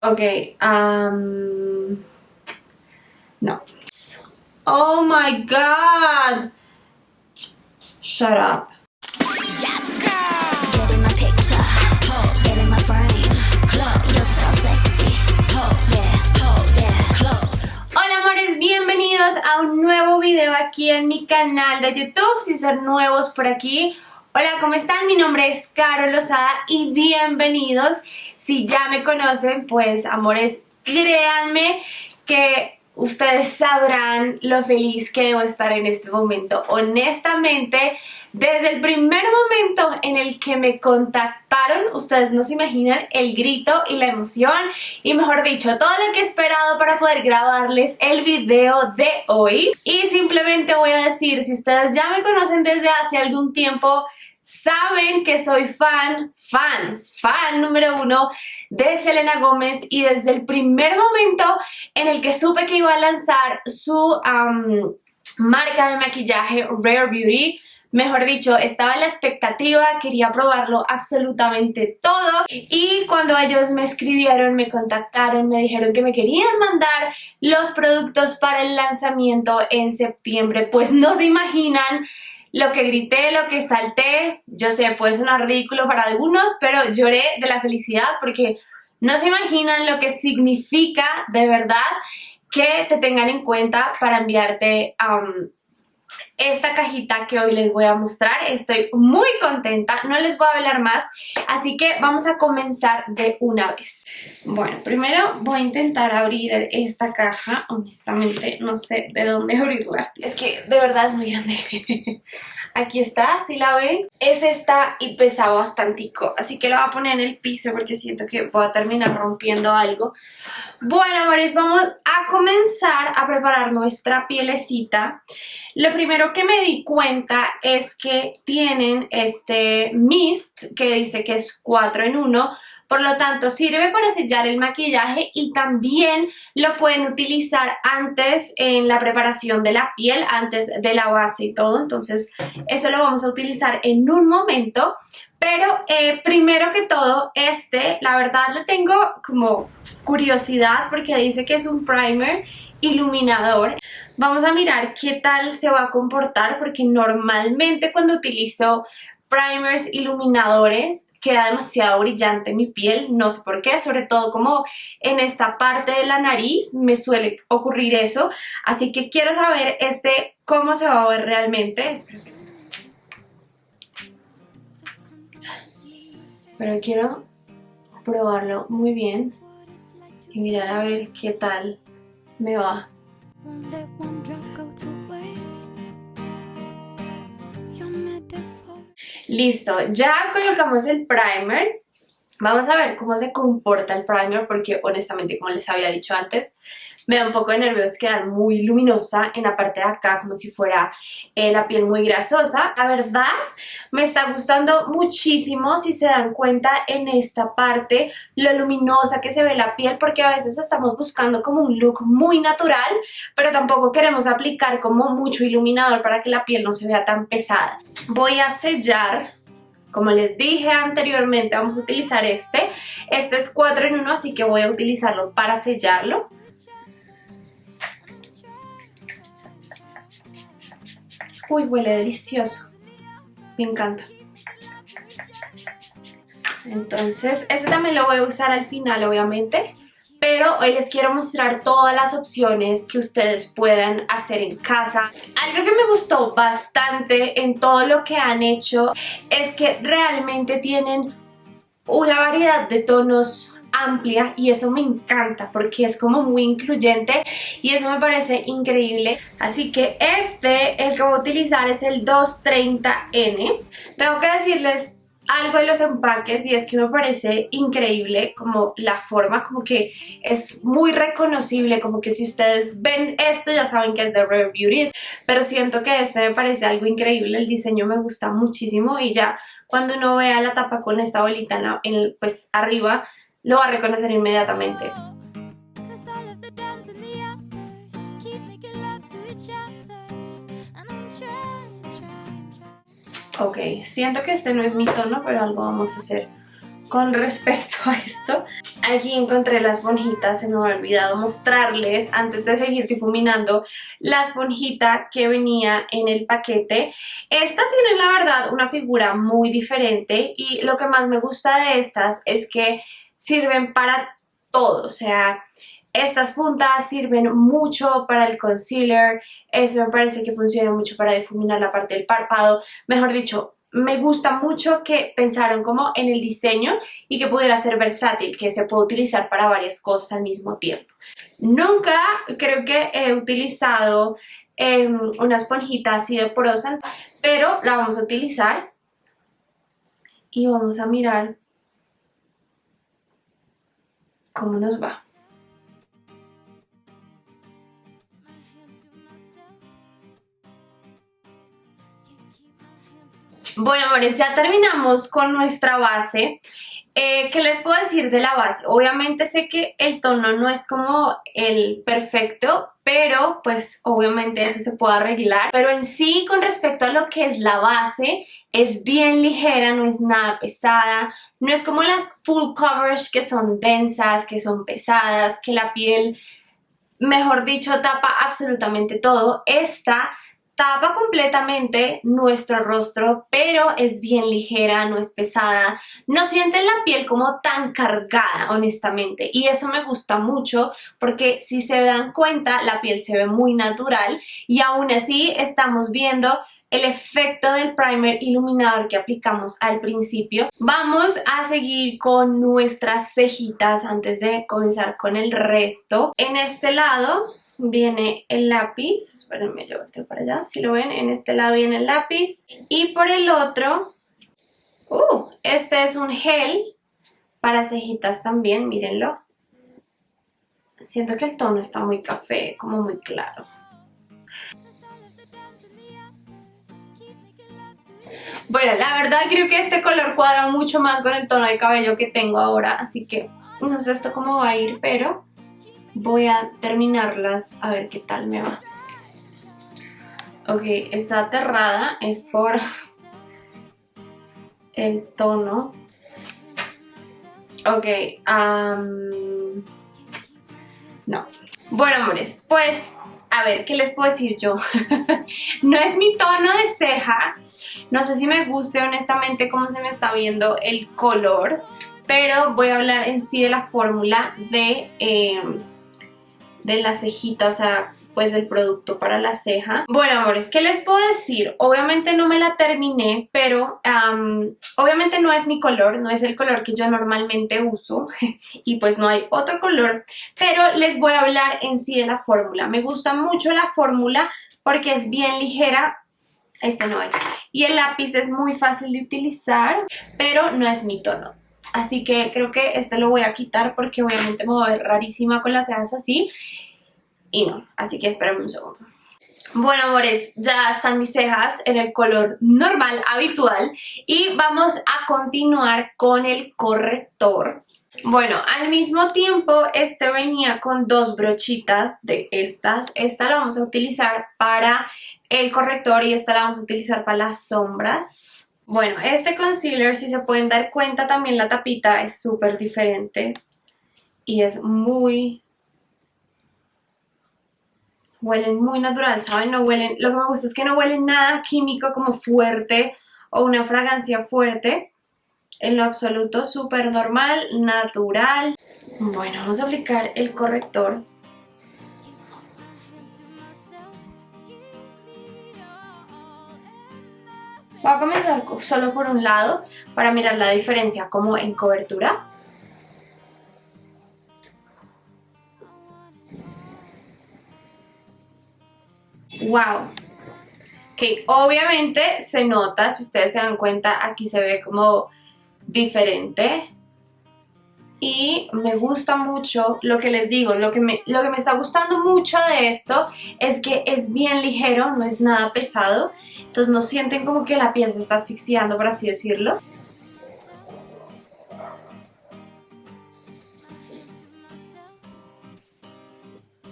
Ok, um, no. Oh my god! Shut up. Hola amores, bienvenidos a un nuevo video aquí en mi canal de YouTube. Si son nuevos por aquí, hola, ¿cómo están? Mi nombre es Caro Lozada y bienvenidos. Si ya me conocen, pues amores, créanme que ustedes sabrán lo feliz que debo estar en este momento. Honestamente, desde el primer momento en el que me contactaron, ustedes no se imaginan el grito y la emoción y mejor dicho, todo lo que he esperado para poder grabarles el video de hoy. Y simplemente voy a decir, si ustedes ya me conocen desde hace algún tiempo, saben que soy fan, fan, fan número uno de Selena Gómez y desde el primer momento en el que supe que iba a lanzar su marca de maquillaje Rare Beauty, Mejor dicho, estaba en la expectativa, quería probarlo absolutamente todo y cuando ellos me escribieron, me contactaron, me dijeron que me querían mandar los productos para el lanzamiento en septiembre, pues no se imaginan lo que grité, lo que salté, yo sé, puede sonar ridículo para algunos, pero lloré de la felicidad porque no se imaginan lo que significa de verdad que te tengan en cuenta para enviarte um, esta cajita que hoy les voy a mostrar. Estoy muy contenta, no les voy a hablar más, así que vamos a comenzar de una vez. Bueno, primero voy a intentar abrir esta caja, honestamente no sé de dónde abrirla. Es que de verdad es muy grande. Aquí está, si la ven. Es esta y pesa bastantico, así que la voy a poner en el piso porque siento que voy a terminar rompiendo algo. Bueno, amores, vamos a comenzar a preparar nuestra pielecita. Lo primero que me di cuenta es que tienen este mist que dice que es 4 en 1, por lo tanto, sirve para sellar el maquillaje y también lo pueden utilizar antes en la preparación de la piel, antes de la base y todo. Entonces, eso lo vamos a utilizar en un momento. Pero eh, primero que todo, este, la verdad le tengo como curiosidad porque dice que es un primer iluminador. Vamos a mirar qué tal se va a comportar porque normalmente cuando utilizo primers, iluminadores, queda demasiado brillante mi piel, no sé por qué, sobre todo como en esta parte de la nariz me suele ocurrir eso, así que quiero saber este cómo se va a ver realmente. Pero quiero probarlo muy bien y mirar a ver qué tal me va. Listo, ya colocamos el primer. Vamos a ver cómo se comporta el primer porque honestamente, como les había dicho antes, me da un poco de nervios quedar muy luminosa en la parte de acá, como si fuera eh, la piel muy grasosa. La verdad, me está gustando muchísimo, si se dan cuenta, en esta parte, lo luminosa que se ve la piel, porque a veces estamos buscando como un look muy natural, pero tampoco queremos aplicar como mucho iluminador para que la piel no se vea tan pesada. Voy a sellar como les dije anteriormente, vamos a utilizar este. Este es 4 en 1, así que voy a utilizarlo para sellarlo. Uy, huele delicioso. Me encanta. Entonces, este también lo voy a usar al final, obviamente. Pero hoy les quiero mostrar todas las opciones que ustedes puedan hacer en casa. Algo que me gustó bastante en todo lo que han hecho es que realmente tienen una variedad de tonos amplia y eso me encanta porque es como muy incluyente y eso me parece increíble. Así que este, el que voy a utilizar es el 230N. Tengo que decirles algo de los empaques y es que me parece increíble como la forma, como que es muy reconocible, como que si ustedes ven esto ya saben que es de Rare Beauty, pero siento que este me parece algo increíble, el diseño me gusta muchísimo y ya cuando uno vea la tapa con esta bolita en pues arriba lo va a reconocer inmediatamente. Ok, siento que este no es mi tono, pero algo vamos a hacer con respecto a esto. Aquí encontré la esponjita, se me había olvidado mostrarles antes de seguir difuminando la esponjita que venía en el paquete. Esta tiene la verdad una figura muy diferente y lo que más me gusta de estas es que sirven para todo, o sea, estas puntas sirven mucho para el concealer, eso me parece que funciona mucho para difuminar la parte del párpado, mejor dicho, me gusta mucho que pensaron como en el diseño y que pudiera ser versátil, que se puede utilizar para varias cosas al mismo tiempo. Nunca creo que he utilizado em, una esponjita así de porosa, pero la vamos a utilizar y vamos a mirar cómo nos va. Bueno, amores, ya terminamos con nuestra base. Eh, ¿Qué les puedo decir de la base? Obviamente sé que el tono no es como el perfecto, pero pues obviamente eso se puede arreglar. Pero en sí, con respecto a lo que es la base, es bien ligera, no es nada pesada, no es como las full coverage que son densas, que son pesadas, que la piel, mejor dicho, tapa absolutamente todo. Esta tapa completamente nuestro rostro, pero es bien ligera, no es pesada, no sienten la piel como tan cargada, honestamente, y eso me gusta mucho porque si se dan cuenta, la piel se ve muy natural y aún así estamos viendo el efecto del primer iluminador que aplicamos al principio. Vamos a seguir con nuestras cejitas antes de comenzar con el resto. En este lado viene el lápiz, espérenme yo volteo para allá, si lo ven, en este lado viene el lápiz y por el otro, uh, este es un gel para cejitas también, mírenlo. Siento que el tono está muy café, como muy claro. Bueno, la verdad creo que este color cuadra mucho más con el tono de cabello que tengo ahora, así que no sé esto cómo va a ir, pero voy a terminarlas a ver qué tal me va. Ok, está aterrada, es por el tono. Ok, no. Bueno, amores, pues, a ver, ¿qué les puedo decir yo? no es mi tono de ceja, no sé si me guste honestamente cómo se me está viendo el color, pero voy a hablar en sí de la fórmula de... Em, de la cejita, o sea, pues del producto para la ceja. Bueno, amores, ¿qué les puedo decir? Obviamente no me la terminé, pero obviamente no es mi color, no es el color que yo normalmente uso y pues no hay otro color, pero les voy a hablar en sí de la fórmula. Me gusta mucho la fórmula porque es bien ligera, este no es. Y el lápiz es muy fácil de utilizar, pero no es mi tono. Así que creo que este lo voy a quitar porque obviamente me voy a ver rarísima con las cejas así. Y no, así que espérenme un segundo. Bueno, amores, ya están mis cejas en el color normal, habitual. Y vamos a continuar con el corrector. Bueno, al mismo tiempo, este venía con dos brochitas de estas. Esta la vamos a utilizar para el corrector y esta la vamos a utilizar para las sombras. Bueno, este concealer, si se pueden dar cuenta, también la tapita es súper diferente y es muy... Huelen muy natural, ¿saben? No huelen... Lo que me gusta es que no huelen nada químico como fuerte o una fragancia fuerte. En lo absoluto, súper normal, natural. Bueno, vamos a aplicar el corrector. Voy a comenzar solo por un lado para mirar la diferencia como en cobertura. ¡Wow! Que obviamente se nota, si ustedes se dan cuenta, aquí se ve como diferente. Y me gusta mucho lo que les digo, lo que, me, lo que me está gustando mucho de esto es que es bien ligero, no es nada pesado entonces no sienten como que la piel se está asfixiando, por así decirlo.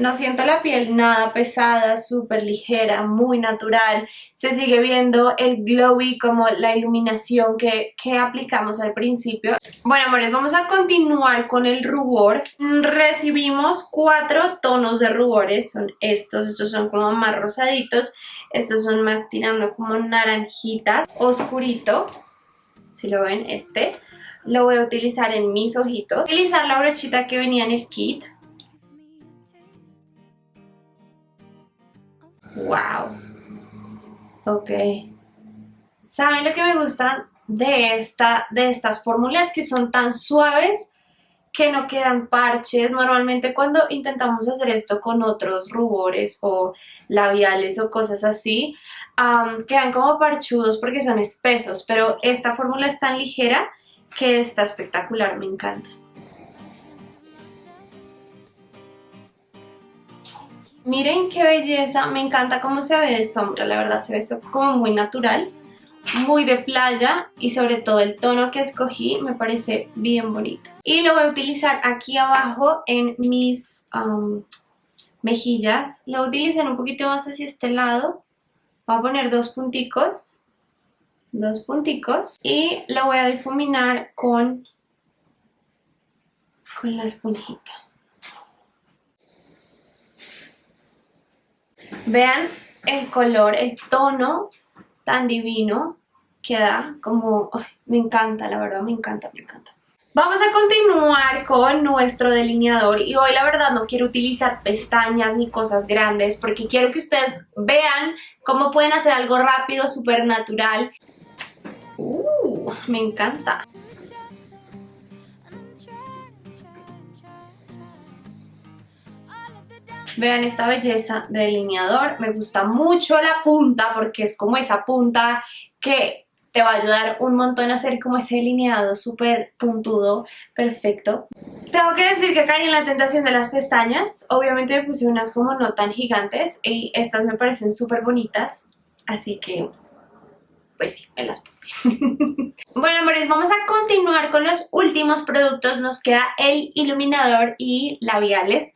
No siento la piel nada pesada, súper ligera, muy natural. Se sigue viendo el glowy como la iluminación que, que, aplicamos al principio. Bueno, amores, vamos a continuar con el rubor. Recibimos cuatro tonos de rubores. Son estos, estos son como más rosaditos. Estos son más tirando como naranjitas. Oscurito, si lo ven, este. Lo voy a utilizar en mis ojitos. Utilizar la brochita que venía en el kit Wow. Ok. ¿Saben lo que me gusta de, esta, de estas fórmulas? Que son tan suaves que no quedan parches. Normalmente cuando intentamos hacer esto con otros rubores o labiales o cosas así, quedan como parchudos porque son espesos, pero esta fórmula es tan ligera que está espectacular, me encanta. Miren qué belleza, me encanta cómo se ve de sombra, la verdad se ve como muy natural, muy de playa y sobre todo el tono que escogí me parece bien bonito. Y lo voy a utilizar aquí abajo en mis um, mejillas, lo utilicen un poquito más hacia este lado, voy a poner dos punticos, dos punticos y lo voy a difuminar con, con la esponjita. Vean el color, el tono tan divino que da, como, me encanta, la verdad, me encanta, me encanta. Vamos a continuar con nuestro delineador y hoy la verdad no quiero utilizar pestañas ni cosas grandes porque quiero que ustedes vean cómo pueden hacer algo rápido, súper natural. Uh, me encanta. Vean esta belleza de delineador, me gusta mucho la punta porque es como esa punta que te va a ayudar un montón a hacer como ese delineado súper puntudo, perfecto. Tengo que decir que caí en la tentación de las pestañas, obviamente me puse unas como no tan gigantes y estas me parecen súper bonitas, así que pues sí, me las puse. bueno, amores, vamos a continuar con los últimos productos. Nos queda el iluminador y labiales.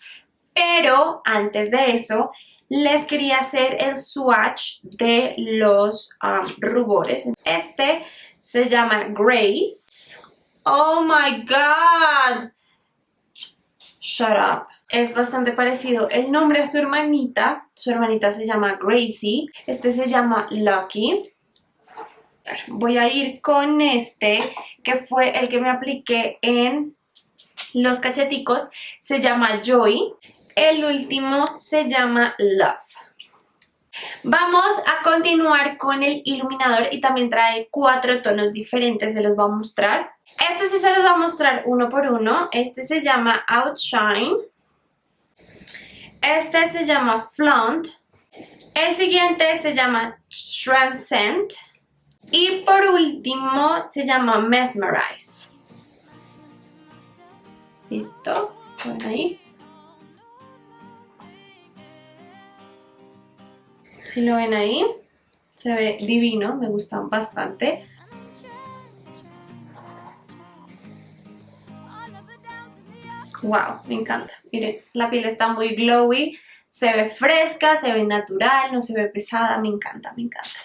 Pero antes de eso, les quería hacer el swatch de los um, rubores. Este se llama Grace. ¡Oh, my God! Shut up. Es bastante parecido el nombre a su hermanita. Su hermanita se llama Gracie. Este se llama Lucky. Voy a ir con este, que fue el que me apliqué en los cacheticos. Se llama Joy. El último se llama Love. Vamos a continuar con el iluminador y también trae cuatro tonos diferentes, se los voy a mostrar. Este sí se los voy a mostrar uno por uno. Este se llama Outshine. Este se llama Flaunt. El siguiente se llama Transcend. Y por último se llama Mesmerize. ¿Listo? Bueno, ahí. Si lo ven ahí, se ve divino, me gustan bastante. Wow, me encanta. Miren, la piel está muy glowy, se ve fresca, se ve natural, no se ve pesada, me encanta, me encanta.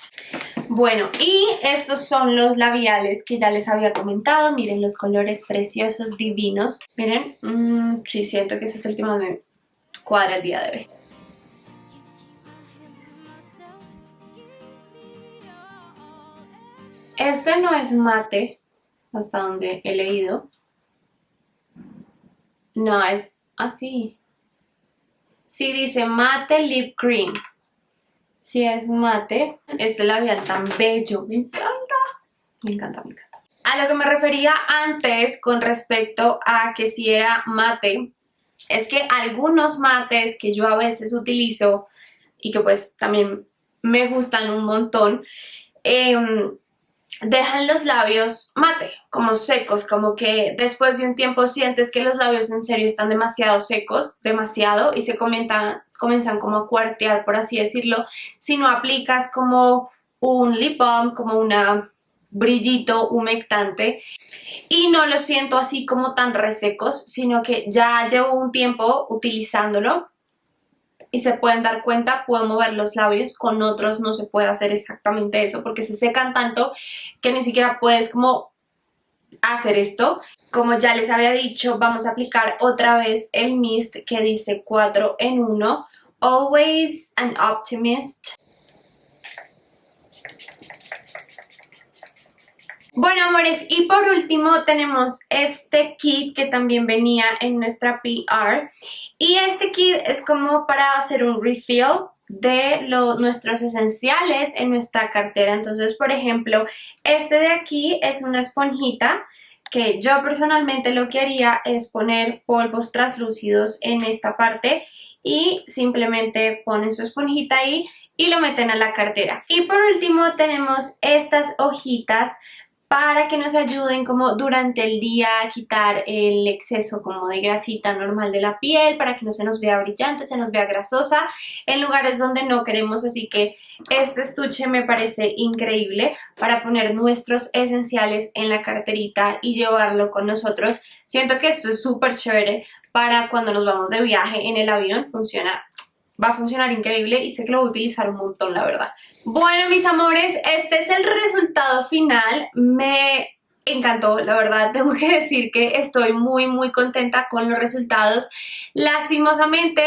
Bueno, y estos son los labiales que ya les había comentado. Miren los colores preciosos, divinos. Miren, mmm, sí siento que ese es el que más me cuadra el día de hoy. Este no es mate, hasta donde he leído. No, es así. Sí dice mate lip cream. Sí es mate. Este labial tan bello. Me encanta. Me encanta, me encanta. A lo que me refería antes con respecto a que si era mate, es que algunos mates que yo a veces utilizo y que pues también me gustan un montón, eh, dejan los labios mate, como secos, como que después de un tiempo sientes que los labios en serio están demasiado secos, demasiado, y se comienzan como a cuartear, por así decirlo, si no aplicas como un lip balm, como una brillito humectante y no lo siento así como tan resecos, sino que ya llevo un tiempo utilizándolo y se pueden dar cuenta, puedo mover los labios, con otros no se puede hacer exactamente eso porque se secan tanto que ni siquiera puedes como hacer esto. Como ya les había dicho, vamos a aplicar otra vez el mist que dice 4 en 1. Always an optimist. Bueno amores, y por último tenemos este kit que también venía en nuestra PR y este kit es como para hacer un refill de nuestros esenciales en nuestra cartera. Entonces, por ejemplo, este de aquí es una esponjita que yo personalmente lo que haría es poner polvos translúcidos en esta parte y simplemente ponen su esponjita ahí y lo meten a la cartera. Y por último tenemos estas hojitas para que nos ayuden como durante el día a quitar el exceso como de grasita normal de la piel, para que no se nos vea brillante, se nos vea grasosa en lugares donde no queremos, así que este estuche me parece increíble para poner nuestros esenciales en la carterita y llevarlo con nosotros. Siento que esto es súper chévere para cuando nos vamos de viaje en el avión, funciona va a funcionar increíble y sé que lo voy a utilizar un montón, la verdad. Bueno, mis amores, este es el resultado final. Me encantó, la verdad, tengo que decir que estoy muy, muy contenta con los resultados. Lastimosamente,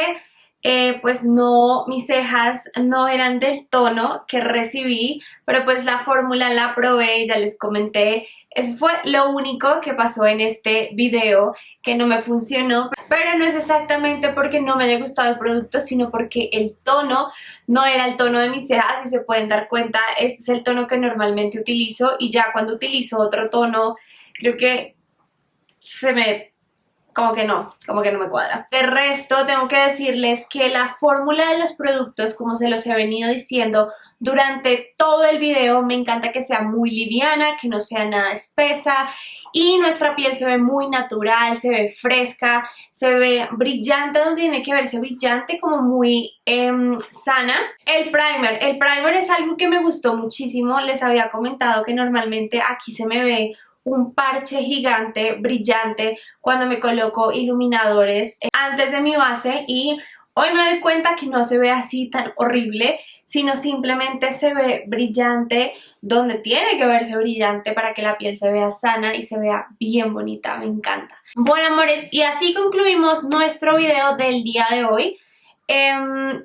eh, pues no, mis cejas no eran del tono que recibí, pero pues la fórmula la probé, ya les comenté, eso fue lo único que pasó en este video que no me funcionó, pero no es exactamente porque no me haya gustado el producto, sino porque el tono no era el tono de mis cejas, y se pueden dar cuenta, este es el tono que normalmente utilizo y ya cuando utilizo otro tono, creo que se me como que no, como que no me cuadra. De resto, tengo que decirles que la fórmula de los productos, como se los he venido diciendo durante todo el video, me encanta que sea muy liviana, que no sea nada espesa y nuestra piel se ve muy natural, se ve fresca, se ve brillante donde tiene que verse brillante, como muy em, sana. El primer, el primer es algo que me gustó muchísimo, les había comentado que normalmente aquí se me ve un parche gigante, brillante, cuando me coloco iluminadores eh, antes de mi base y hoy me doy cuenta que no se ve así tan horrible, sino simplemente se ve brillante donde tiene que verse brillante para que la piel se vea sana y se vea bien bonita, me encanta. Bueno amores, y así concluimos nuestro video del día de hoy. Em,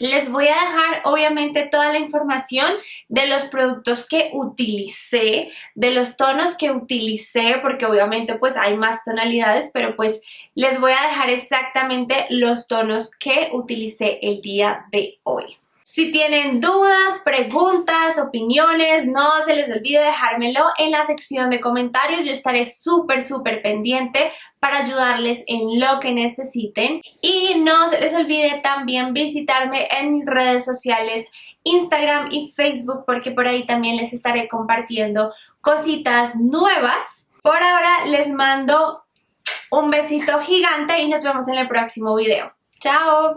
les voy a dejar obviamente toda la información de los productos que utilicé, de los tonos que utilicé, porque obviamente pues hay más tonalidades, pero pues les voy a dejar exactamente los tonos que utilicé el día de hoy. Si tienen dudas, preguntas, opiniones, no se les olvide dejármelo en la sección de comentarios. Yo estaré súper, súper pendiente para ayudarles en lo que necesiten. Y no se les olvide también visitarme en mis redes sociales Instagram y Facebook porque por ahí también les estaré compartiendo cositas nuevas. Por ahora les mando un besito gigante y nos vemos en el próximo video. ¡Chao!